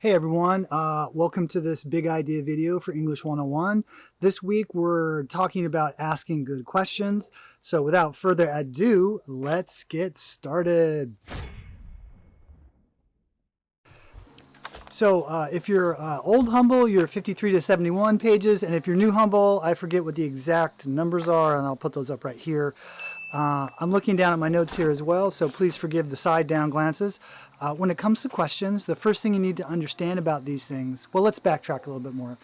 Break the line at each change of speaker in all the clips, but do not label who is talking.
Hey everyone, uh, welcome to this big idea video for English 101. This week we're talking about asking good questions. So without further ado, let's get started. So uh, if you're uh, old Humble, you're 53 to 71 pages. And if you're new Humble, I forget what the exact numbers are and I'll put those up right here. Uh, I'm looking down at my notes here as well, so please forgive the side down glances. Uh, when it comes to questions, the first thing you need to understand about these things, well, let's backtrack a little bit more.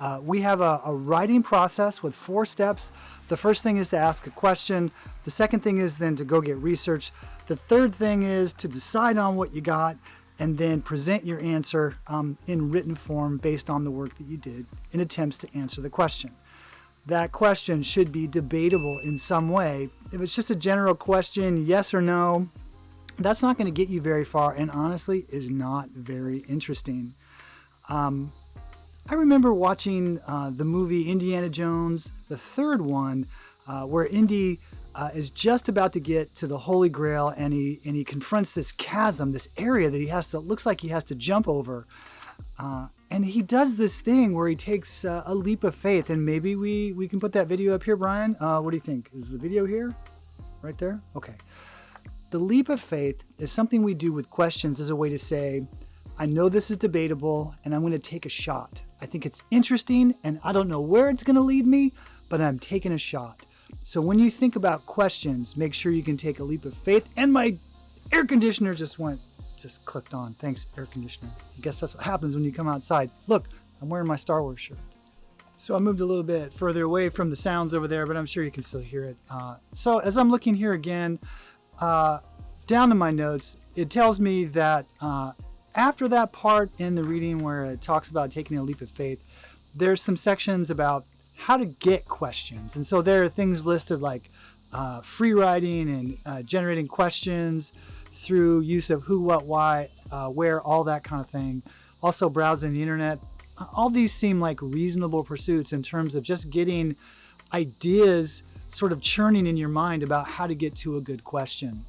Uh, we have a, a, writing process with four steps. The first thing is to ask a question. The second thing is then to go get research. The third thing is to decide on what you got and then present your answer um, in written form based on the work that you did in attempts to answer the question that question should be debatable in some way. If it's just a general question, yes or no, that's not going to get you very far and honestly is not very interesting. Um, I remember watching uh, the movie Indiana Jones, the third one, uh, where Indy uh, is just about to get to the Holy Grail and he, and he confronts this chasm, this area that he has to, looks like he has to jump over. Uh, and he does this thing where he takes uh, a leap of faith and maybe we we can put that video up here brian. Uh, what do you think? Is the video here? Right there? Okay the leap of faith is something we do with questions as a way to say i know this is debatable and i'm going to take a shot i think it's interesting and i don't know where it's going to lead me but i'm taking a shot so when you think about questions make sure you can take a leap of faith and my air conditioner just went just clicked on. Thanks, air conditioner. I guess that's what happens when you come outside. Look, I'm wearing my Star Wars shirt. So I moved a little bit further away from the sounds over there, but I'm sure you can still hear it. Uh, so as I'm looking here again, uh, down to my notes, it tells me that uh, after that part in the reading where it talks about taking a leap of faith, there's some sections about how to get questions. And so there are things listed like uh, free writing and uh, generating questions, through use of who, what, why, uh, where, all that kind of thing. Also browsing the internet. All these seem like reasonable pursuits in terms of just getting ideas sort of churning in your mind about how to get to a good question.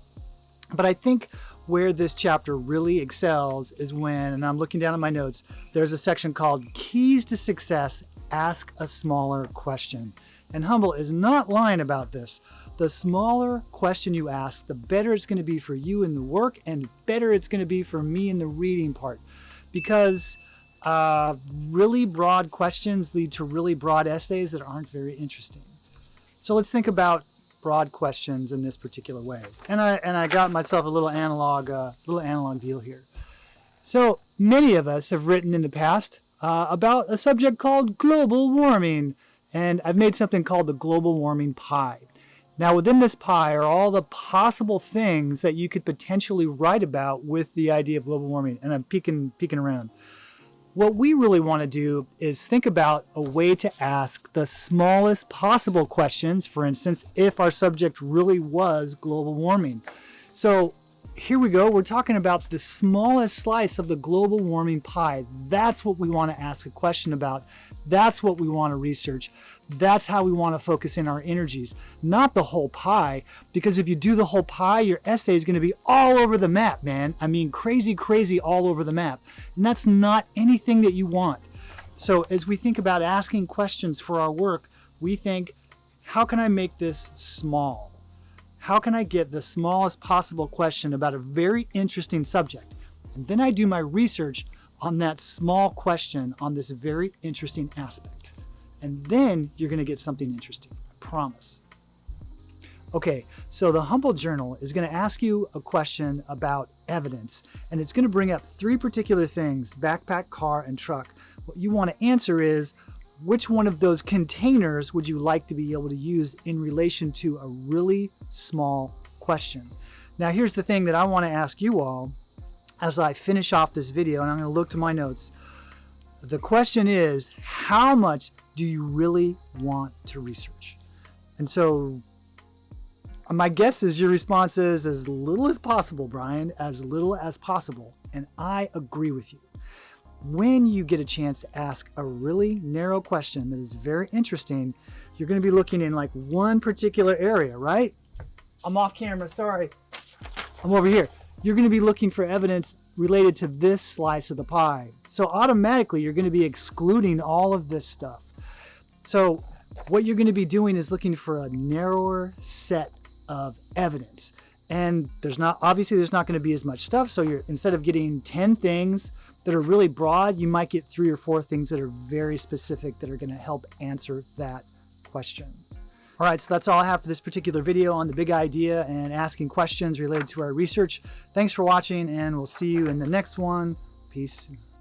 But I think where this chapter really excels is when, and I'm looking down at my notes, there's a section called Keys to Success, Ask a Smaller Question. And Humble is not lying about this. The smaller question you ask, the better it's going to be for you in the work and better it's going to be for me in the reading part. Because uh, really broad questions lead to really broad essays that aren't very interesting. So let's think about broad questions in this particular way. And I, and I got myself a little analog, uh, little analog deal here. So many of us have written in the past uh, about a subject called global warming. And I've made something called the global warming pie. Now within this pie are all the possible things that you could potentially write about with the idea of global warming. And I'm peeking, peeking around. What we really want to do is think about a way to ask the smallest possible questions. For instance, if our subject really was global warming. So here we go. We're talking about the smallest slice of the global warming pie. That's what we want to ask a question about. That's what we want to research. That's how we want to focus in our energies, not the whole pie. Because if you do the whole pie, your essay is going to be all over the map, man. I mean, crazy, crazy all over the map. And that's not anything that you want. So as we think about asking questions for our work, we think, how can I make this small? How can I get the smallest possible question about a very interesting subject? And then I do my research on that small question on this very interesting aspect and then you're going to get something interesting. I promise. Okay, so the Humble Journal is going to ask you a question about evidence, and it's going to bring up three particular things, backpack, car, and truck. What you want to answer is, which one of those containers would you like to be able to use in relation to a really small question? Now here's the thing that I want to ask you all as I finish off this video, and I'm going to look to my notes. The question is, how much do you really want to research? And so my guess is your response is as little as possible, Brian, as little as possible. And I agree with you. When you get a chance to ask a really narrow question that is very interesting, you're going to be looking in like one particular area, right? I'm off camera, sorry. I'm over here. You're going to be looking for evidence related to this slice of the pie. So automatically you're going to be excluding all of this stuff. So what you're going to be doing is looking for a narrower set of evidence. And there's not, obviously there's not going to be as much stuff. So you're, instead of getting 10 things that are really broad, you might get three or four things that are very specific that are going to help answer that question. All right, so that's all I have for this particular video on the big idea and asking questions related to our research. Thanks for watching and we'll see you in the next one. Peace.